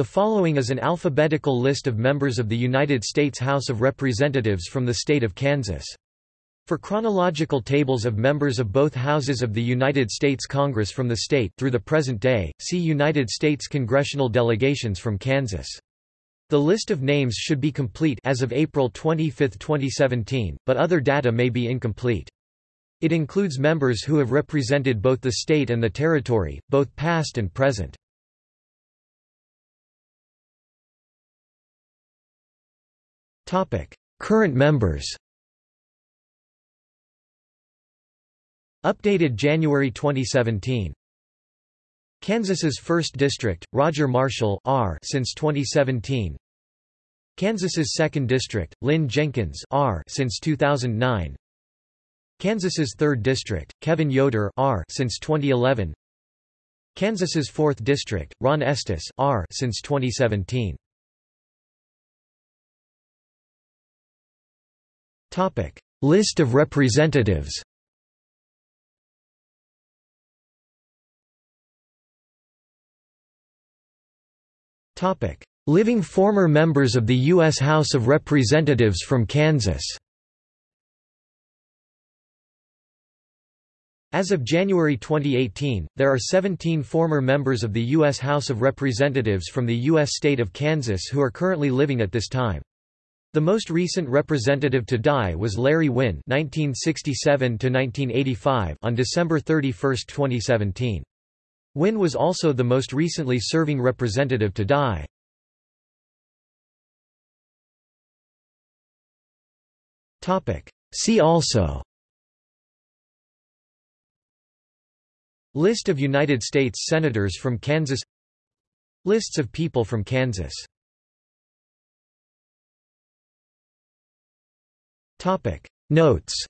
The following is an alphabetical list of members of the United States House of Representatives from the state of Kansas. For chronological tables of members of both houses of the United States Congress from the state through the present day, see United States congressional delegations from Kansas. The list of names should be complete as of April 25, 2017, but other data may be incomplete. It includes members who have represented both the state and the territory, both past and present. Current members Updated January 2017 Kansas's 1st District, Roger Marshall R since 2017 Kansas's 2nd District, Lynn Jenkins R since 2009 Kansas's 3rd District, Kevin Yoder R since 2011 Kansas's 4th District, Ron Estes R since 2017 List of representatives. Living former members of the U.S. House of Representatives from Kansas. As of January 2018, there are 17 former members of the U.S. House of Representatives from the U.S. state of Kansas who are currently living at this time. The most recent representative to die was Larry Winn (1967–1985) on December 31, 2017. Winn was also the most recently serving representative to die. Topic. See also. List of United States Senators from Kansas Lists of people from Kansas Topic. Notes